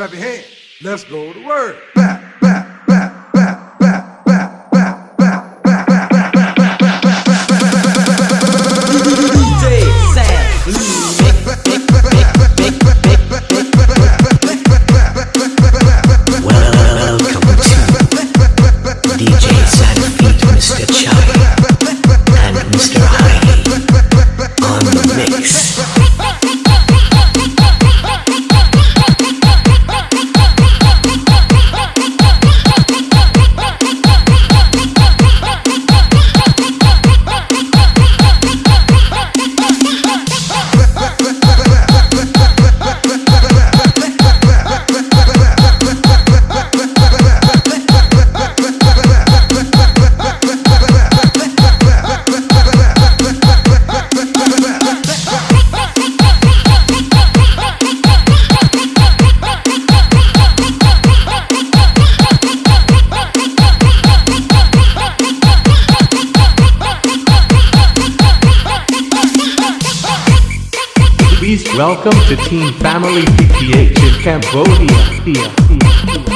Clap your hands. Let's go to work. Back, Mr. Heidi on the mix. Welcome to Team Family PTH in Cambodia.